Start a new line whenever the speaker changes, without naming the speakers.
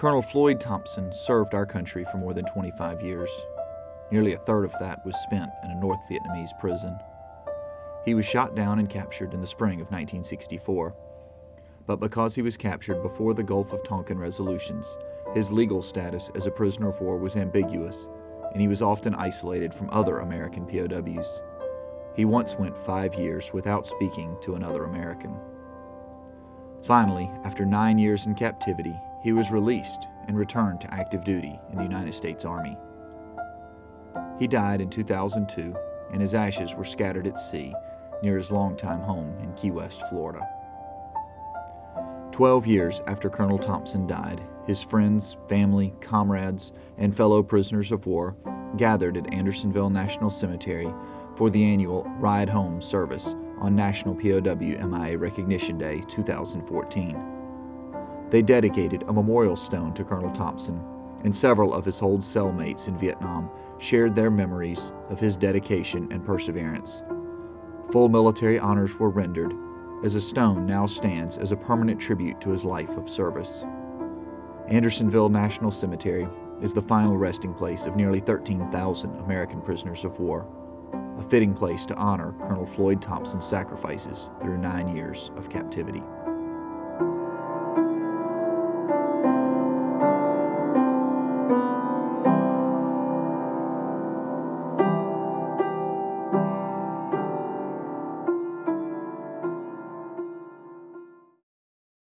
Colonel Floyd Thompson served our country for more than 25 years. Nearly a third of that was spent in a North Vietnamese prison. He was shot down and captured in the spring of 1964. But because he was captured before the Gulf of Tonkin resolutions, his legal status as a prisoner of war was ambiguous, and he was often isolated from other American POWs. He once went five years without speaking to another American. Finally, after nine years in captivity, he was released and returned to active duty in the United States Army. He died in 2002, and his ashes were scattered at sea near his longtime home in Key West, Florida. Twelve years after Colonel Thompson died, his friends, family, comrades, and fellow prisoners of war gathered at Andersonville National Cemetery for the annual Ride Home service on National POW MIA Recognition Day 2014. They dedicated a memorial stone to Colonel Thompson, and several of his old cellmates in Vietnam shared their memories of his dedication and perseverance. Full military honors were rendered, as a stone now stands as a permanent tribute to his life of service. Andersonville National Cemetery is the final resting place of nearly 13,000 American prisoners of war, a fitting place to honor Colonel Floyd Thompson's sacrifices through nine years of captivity.